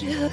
shit,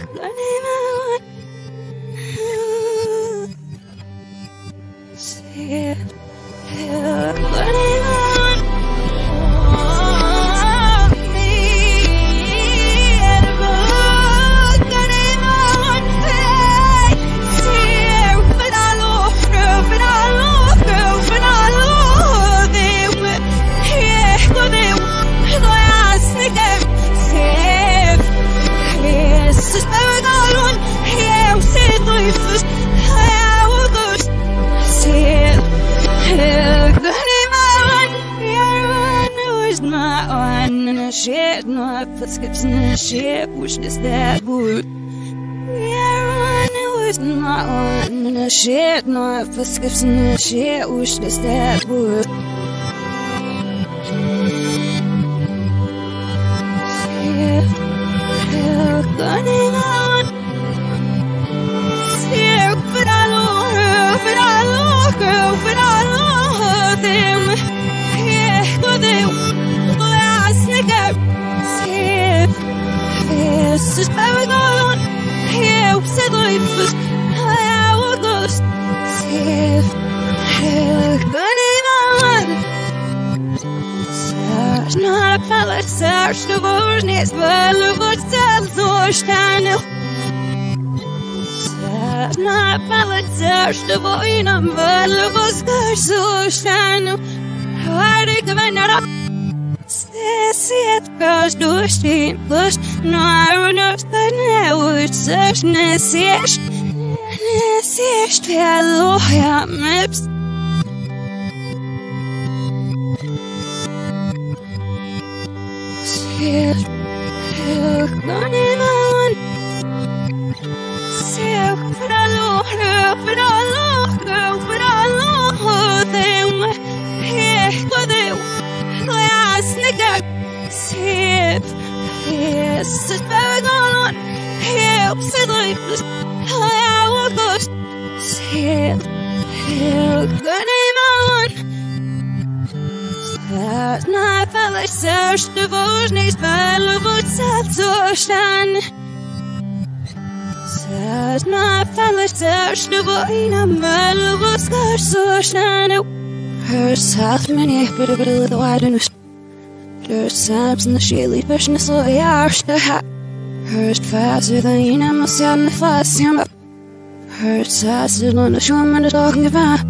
gibt's nur Schere, Uschlüssel. ano Hari kavanarak Sesiet kaž duši Luš Nārunas tā neucas Nesieš Nesieš Vēlojam Eps Siež Siež Nāni Nāni Siež Pralu Pralu yes, it's very on. Help, sit lifeless, I will go, sip, help, good name on. Start fella search the voice, fella would set so stand. Start fella search the voice, fella would set so stand. Her south many, but a bit of the wide and there's times in the of the arch to hat. Hurst faster than you know, must have the fast him up. Hurst faster than the show man talking about.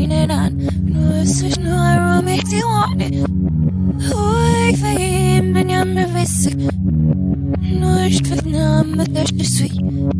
Rumineran, nu sus nu aromix i one. Oi, fame, ben jag med visst. Nu är det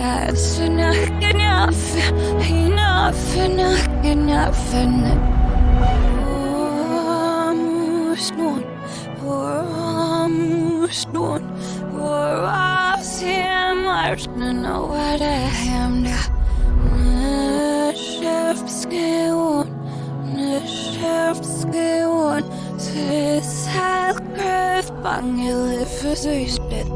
that's enough, enough, enough, enough, enough, enough. Vamos nun, vamos nun, we're off him, I don't know what I am now. Nashevsky one, Nashevsky one, this hell grave, bang, you live for three spit.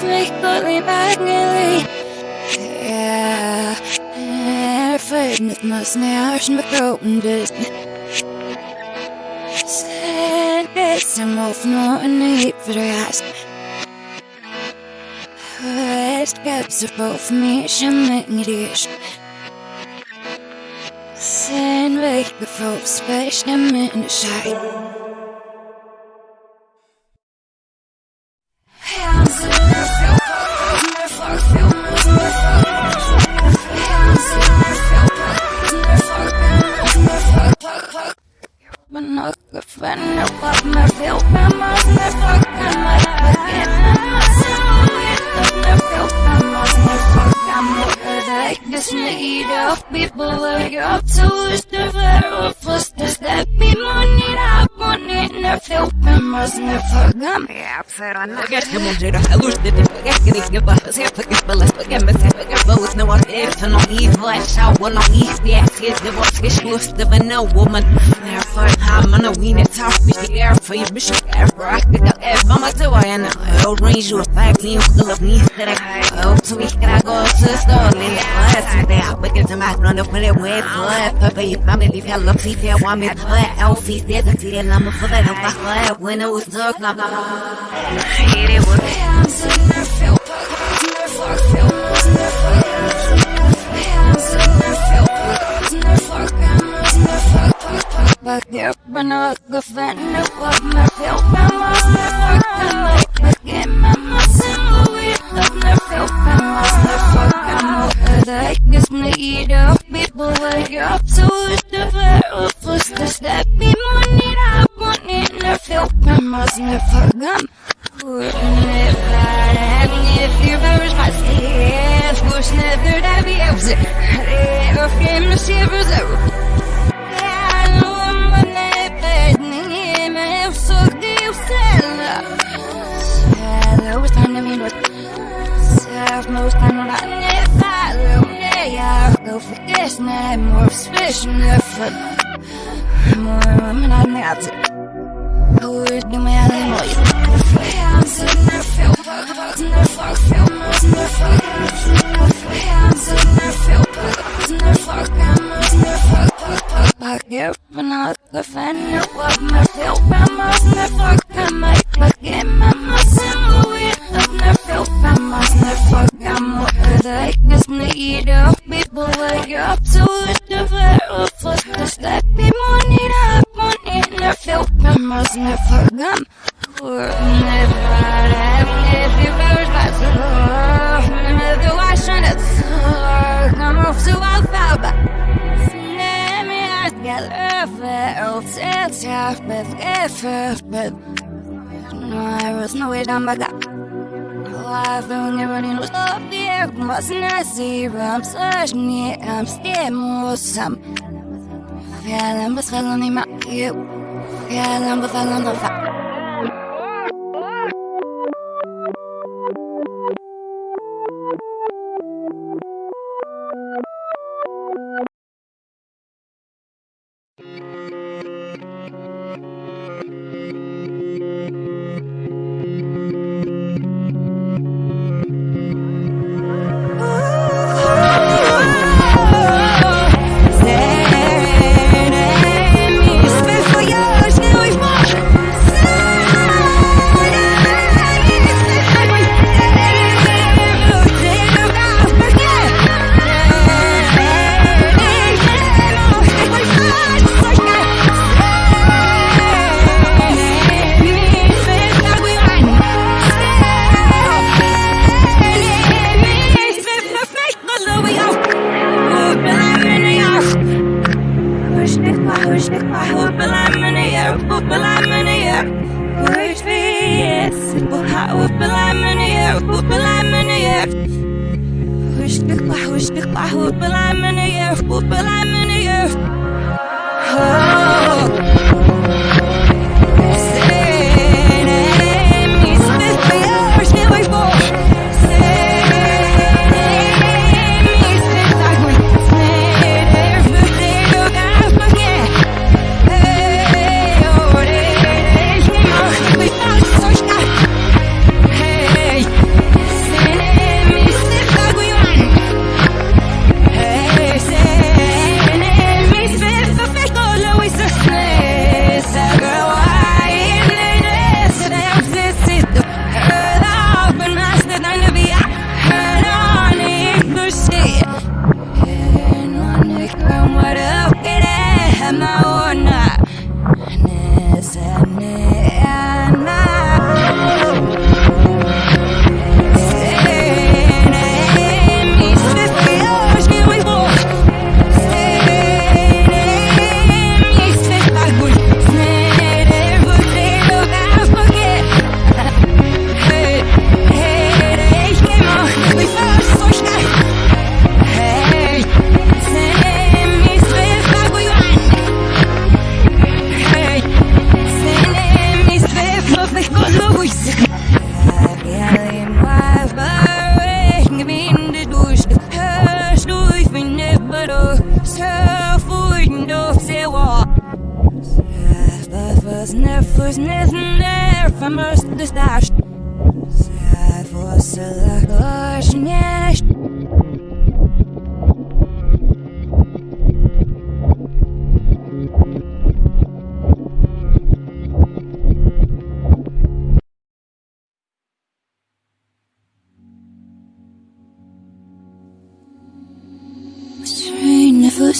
frequently magnetly Ja, er findet muss nærmest med kroppen dyst Sen det som oppnå en hyperdrøst Høyst kapser på for mye kjenning rysj Sen vekker folk spørsmål med en skjegg say forget both, no one if no eve, flash out, one on eve, the ass is the boss, get loose, the no woman, I'm on a weenie, top, bitch, the air for you, bitch, for I could go, if I'm a two, I am I'll range. You a five, clean, full of me, that I go to me, can I go to the store, leave it, let's say, I wicked to my run up with it, wait for it, papa, you found me, leave your love, see, there, want me, put LC, there's a tea, and I'm a full of it, when it was dark, I'm hit it with Hands in the fel När folk filmas När Back up and up the fan folk När fel filmas När folk Back in mamma Sen Louis När fel filmas När folk The heckes need of people wake up to it The very first step Be money up money När fel filmas När folk if I was no way down back up. Life don't ever need stop there. Must not see I'm searching it. I'm still more some. Feeling but feeling in my you. Feeling but feeling the fact.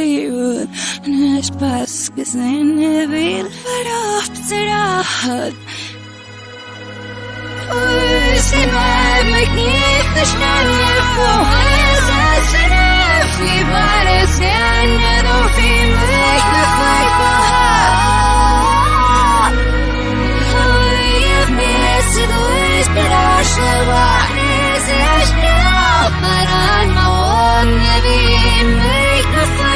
الجيوب نعيش بس كسنين هذي الفراغ بتراحت وش ما مكيف نشنف وهذا شرف في بارس ينادو في مكيف فرقها هويف بيس دوش براش وحنيز عشنا مران موت نبي مكيف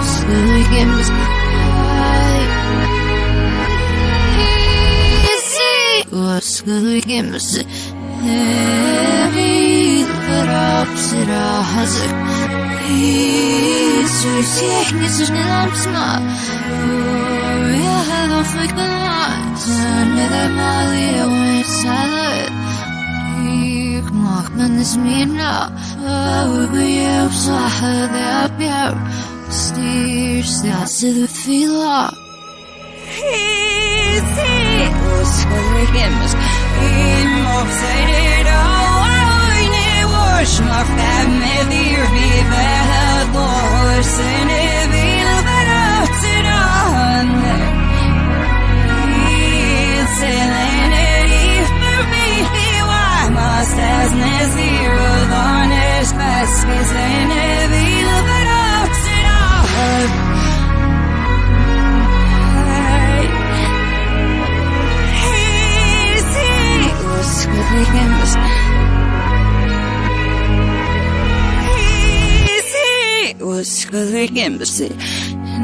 What's gonna get me cry Easy Lost and we can Heavy has a Peace We see it needs to be lamps Oh yeah, I don't freak the lights I know that my leader went silent Ich mach man es mir nach Oh, wir sind so hart, wir upstairs to the villa. Easy. Los rims inmobsaited hoy ne wash my family vive dos en vil veratiran. Easy and it is for me why must as Uskudligens Easy Uskudligens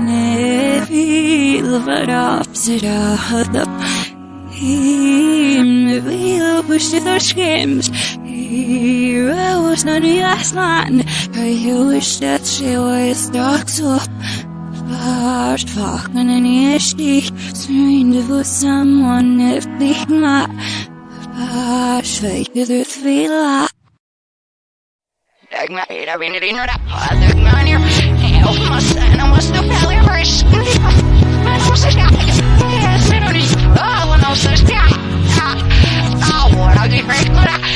Nevil verapsira hadap Him vil push the schemes. I was not the last man I wish that she was docked up Vart vaken en erstich Srinde for someone if big ma Vart sveiket ut vila Dagmar, jag vinner in och rappar Dagmar, jag skaffa Jag ser jag vågar bli fräck Last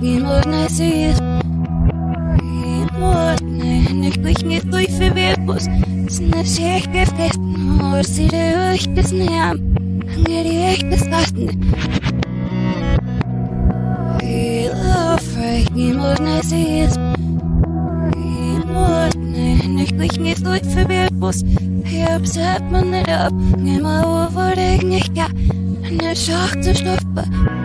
Morgen sie Morgen ich brich mir durch für Wirbus ist eine Schächte festen Morgen sie der euch das näher mir die echt das warten Morgen sie ist Morgen ich brich mir durch für Wirbus Herbst hat man nicht ab Nimmer wo wurde ich nicht gar eine Schacht zu schnuppern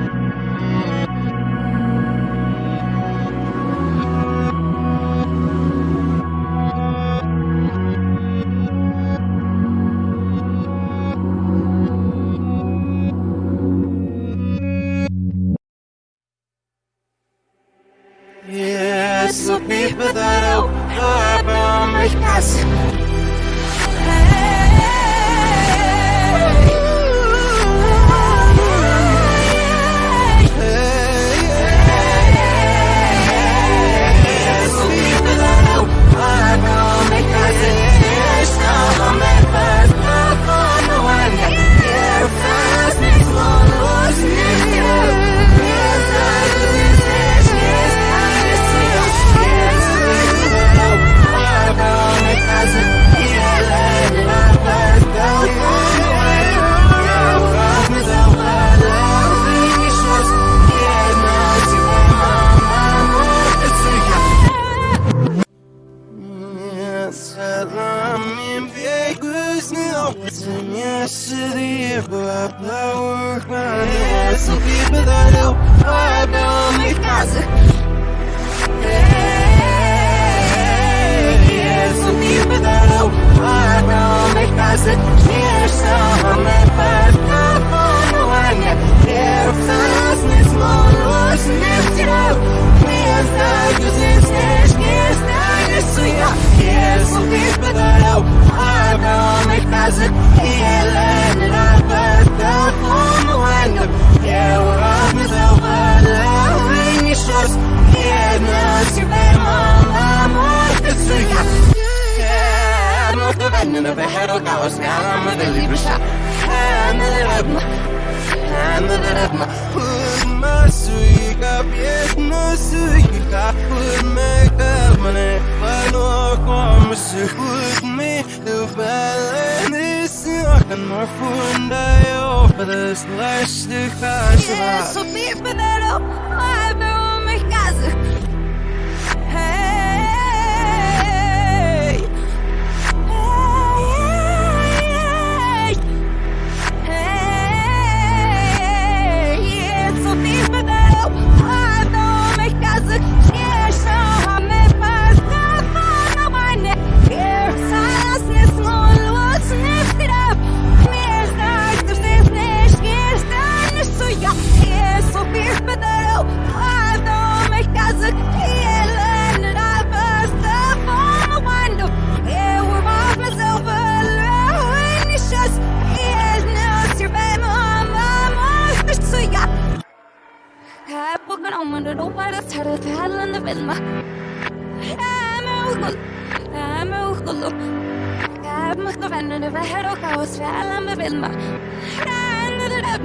med uskul. Här med vänner det var här och kaos fällen med vilma. Det där här det där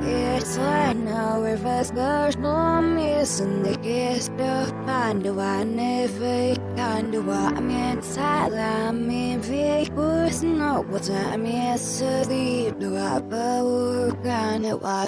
It's right now if us goes no missing the guest of find the one if it kind of what I'm inside I'm in big was no what I'm yes the do I power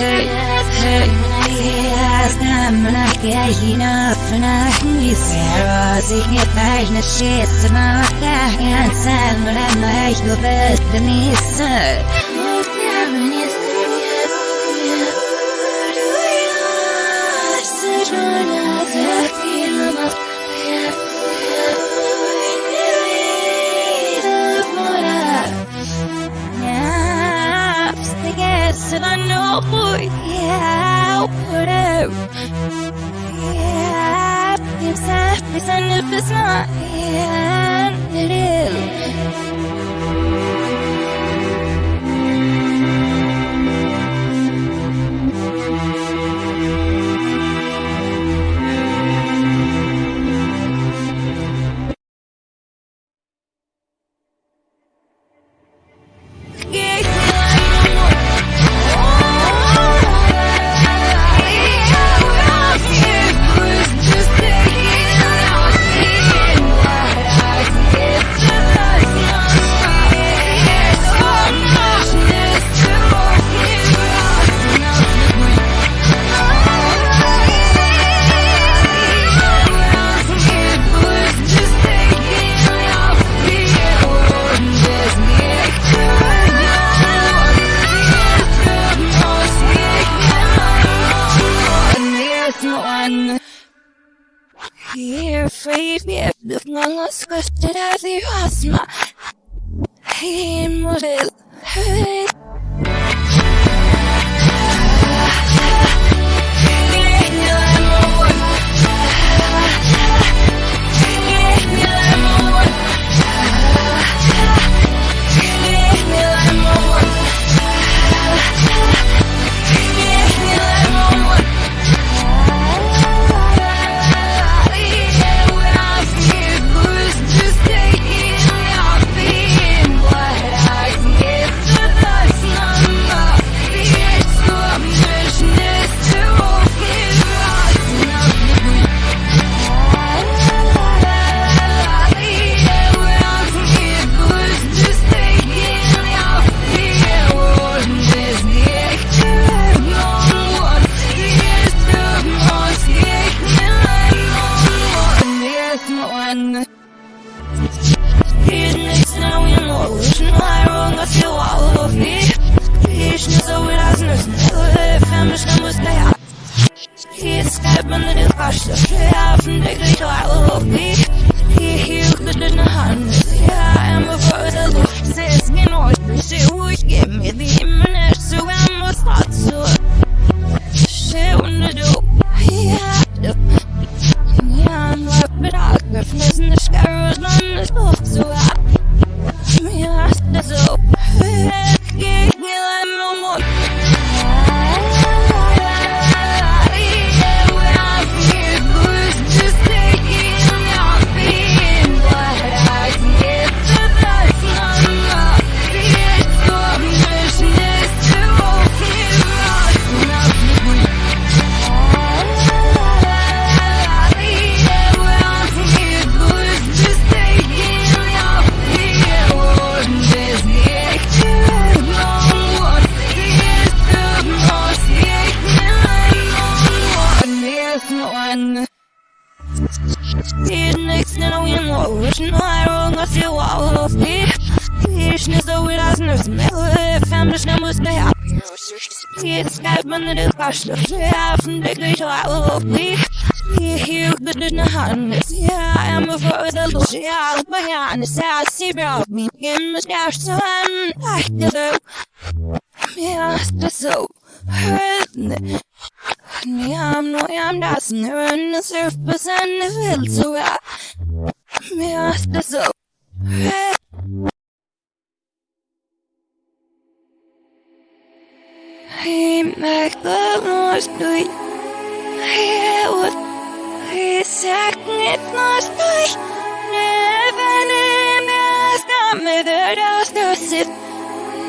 hey, hey. Stämmerna grejerna för när ni ser oss Inget värld hurt I'm no, I'm dancing around the surface and it feels so right. Me ask the so. He make the noise do it. He would. He second it noise do it. Never name ask me the dust to sit.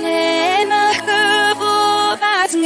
Never could go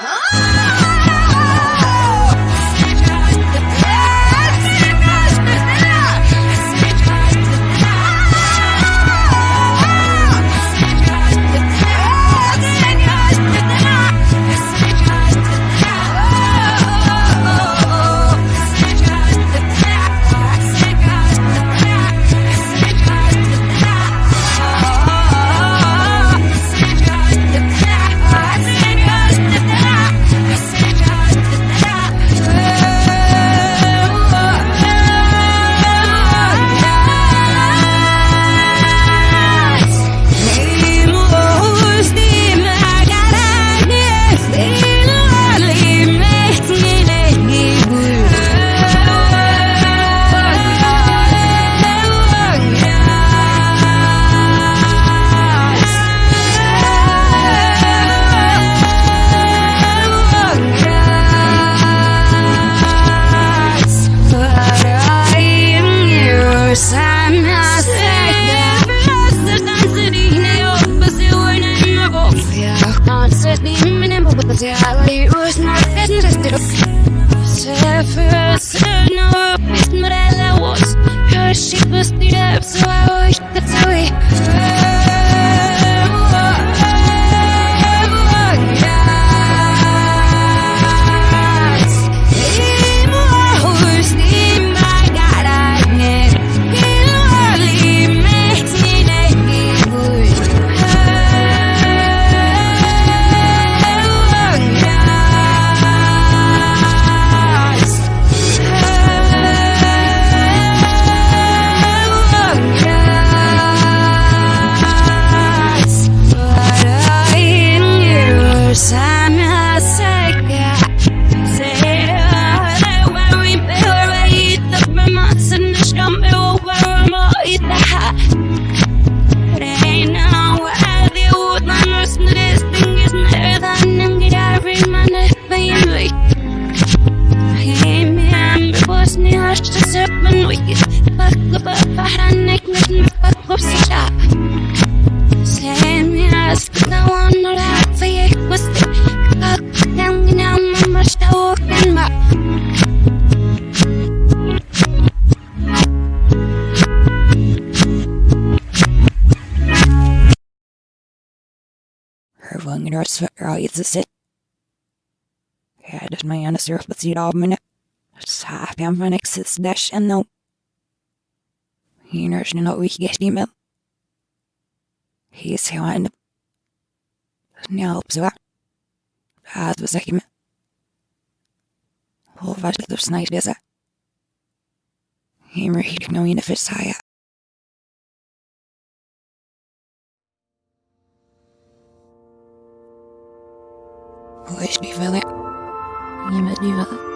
Huh? Hädet mig hennes på sidan av minne. Sapiam från exits dash and then you know, she knows we can get him out. He's how I end up. no. Hiners no wicket email. He's here and Njálp så Það var ekki með Og var 你们你们。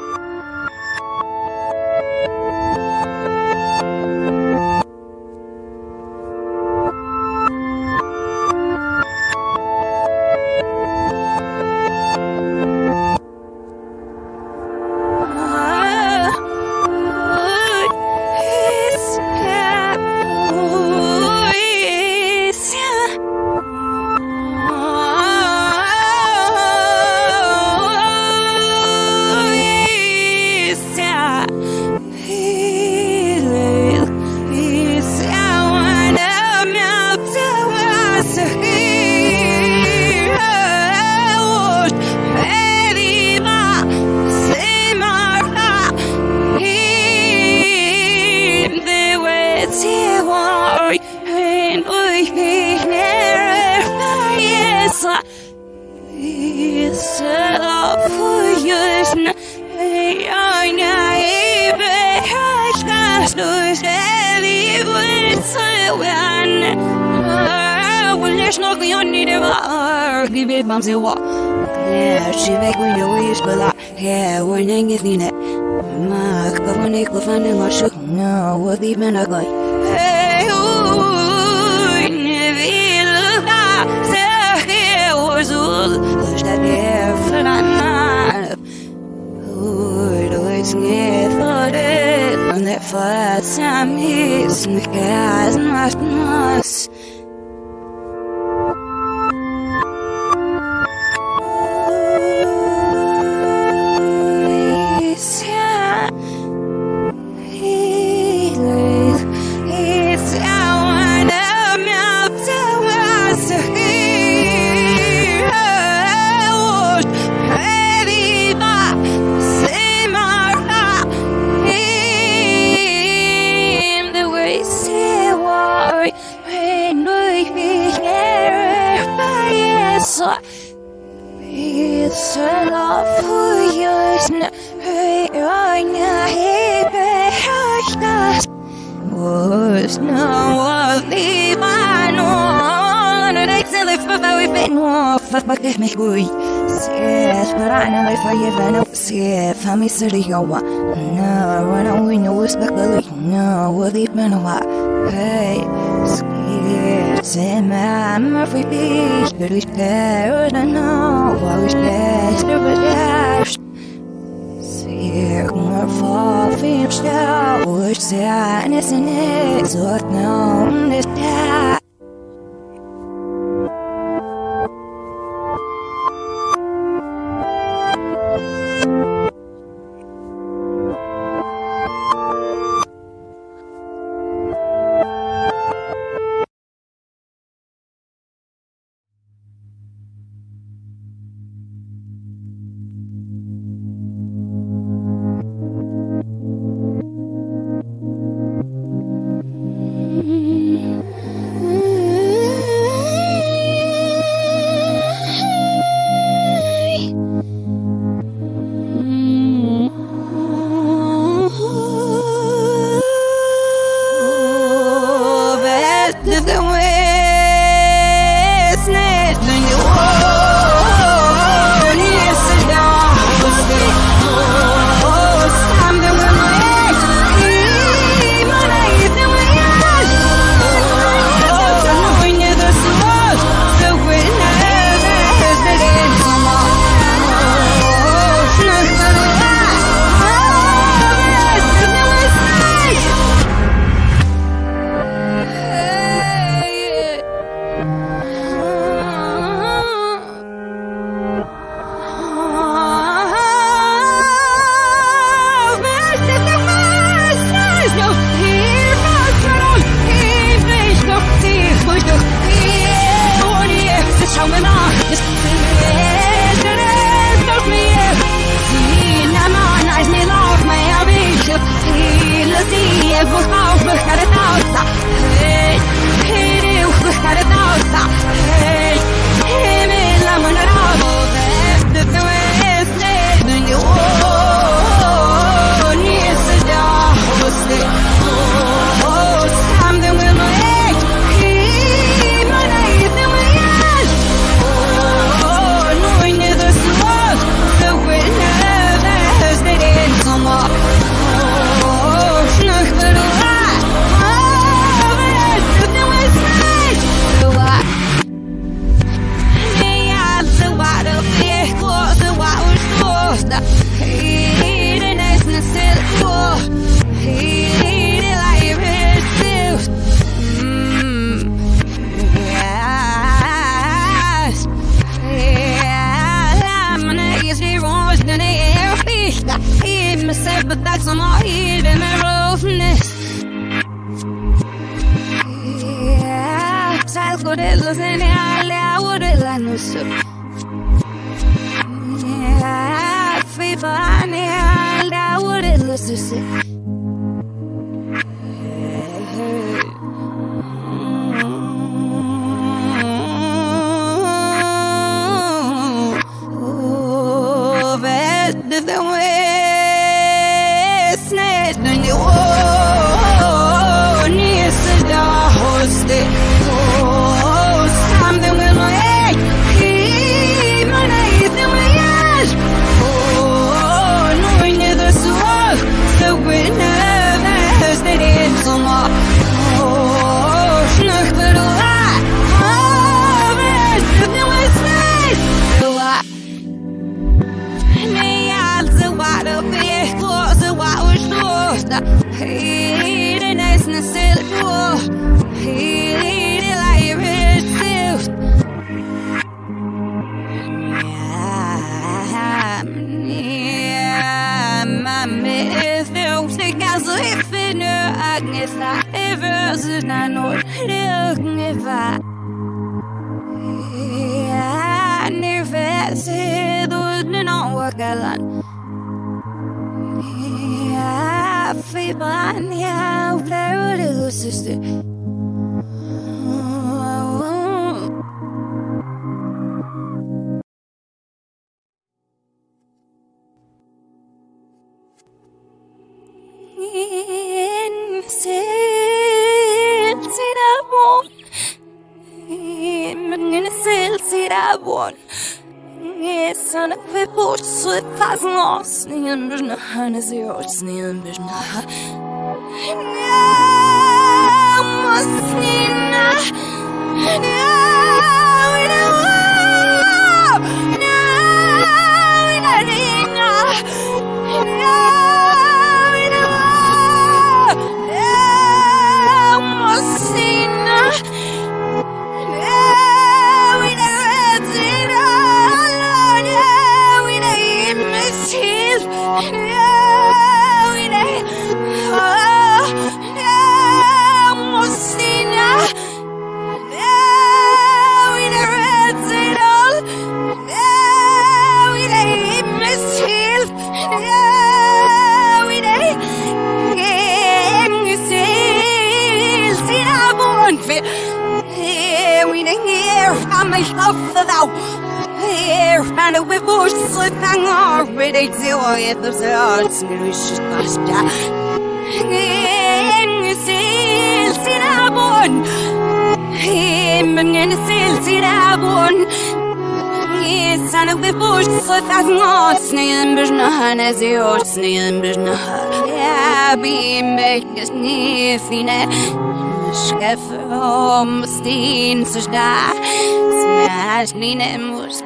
Sæja Og veist mér vel Ég með lífa það city go wa no when I win you was back no what the man wa hey scared say man my free beach but we scared I know I was best but dash see my fall stau was say and it's in it so no this I feel funny, I would let no soup. Yeah, fever and I would let Sneen byrna hana zero sneen byrna Ja, no! mich auf verlauf. Hier aan de wibbels sliphanger, weet ik zo je verzorgt, gerust basta. In ziel sin abon, in ziel and abon. Is aan de wibbels sliphanger, sneeuw bijna, zeeuw sneeuw bijna. Ja, bim, ik is niet fine. Scheffer om steen te staan zacznijmy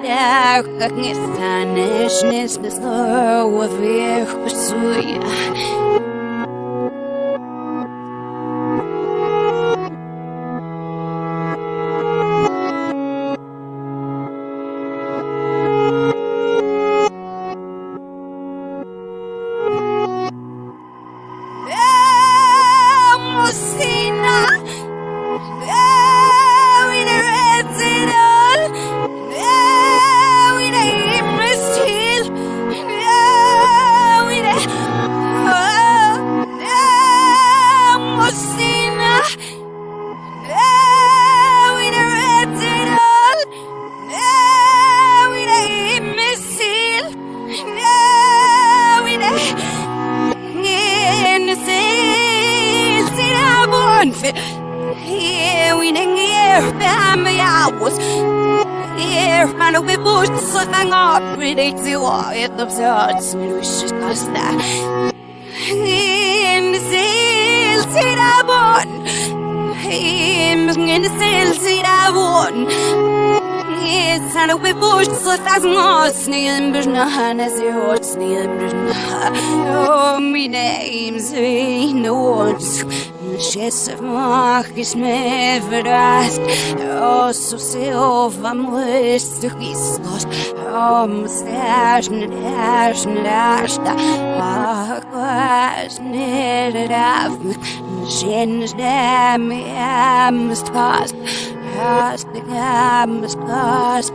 tak, jak nie staniesz nic bez słowa, wiesz, verrast Oh, so silva mwist du gisnos Oh, mustache nadash nadash da Ah, kwash nidadaf Shin's dam, yeah, must cost past the campus, cost